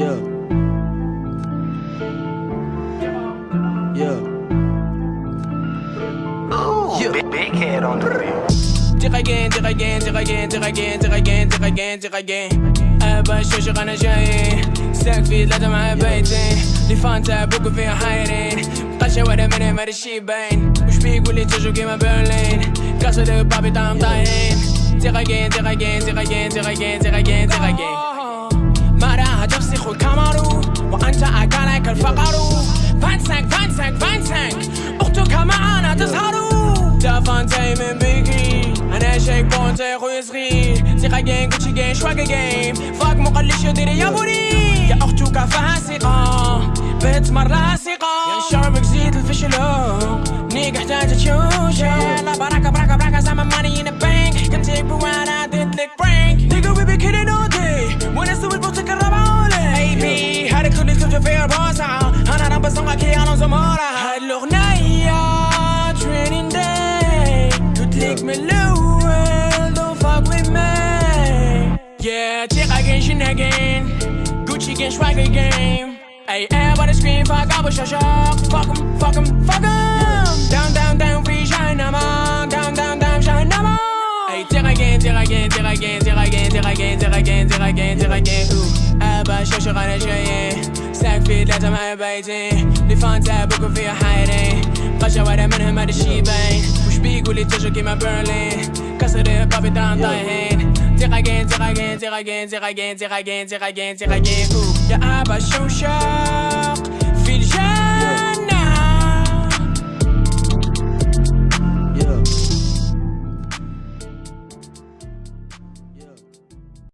Yeah. Yeah. Oh. Big, head on the beat. Dig again, dig again, dig again, dig again, dig again, dig again, dig again. Everybody shows you gonna join. Sack feet, The fun book of your hiding. Touch it with a minute, my sheep bang. Push me, will it just give my Berlin? Cause of the puppet, I'm dying. Dig again, dig again, dig. راها تفسخ الكاميرو وأنت أكلك الفقر فانسك فانسك فانسك أختك معانا تسهروا دافانتي من بيكي أنا شيك بونتي خويا صغير ثقة جين جوتشي جين شواقة جيم فاك مقلش يديري يا بوري يا أختك فاسقة بنت مرة ثقة يا شربك زيد الفشلو نيك احتاج تشوشة تيق again شن again Gucci again swag again Ay everybody scream fuck أبو شاشاق Fuck 'em fuck 'em fuck 'em Down down down في جهنم Down down down جهنم Ay تيق again تيق again تيق again تيق again تيق again تيق again تيق again تيق again Ooh. أبا شاشاق أنا جاي ساك في ثلاثة مع بيتي لي فانتا بوكو فيها حايرين قشة ولا منهم هذا الشي باين وش بيقول لي تجو كيما برلين كسر بابي طعم طايحين تيق again تيق again, zig again, zig again, zig again, zig again, zig again, ooh. Yeah, I'm a shoo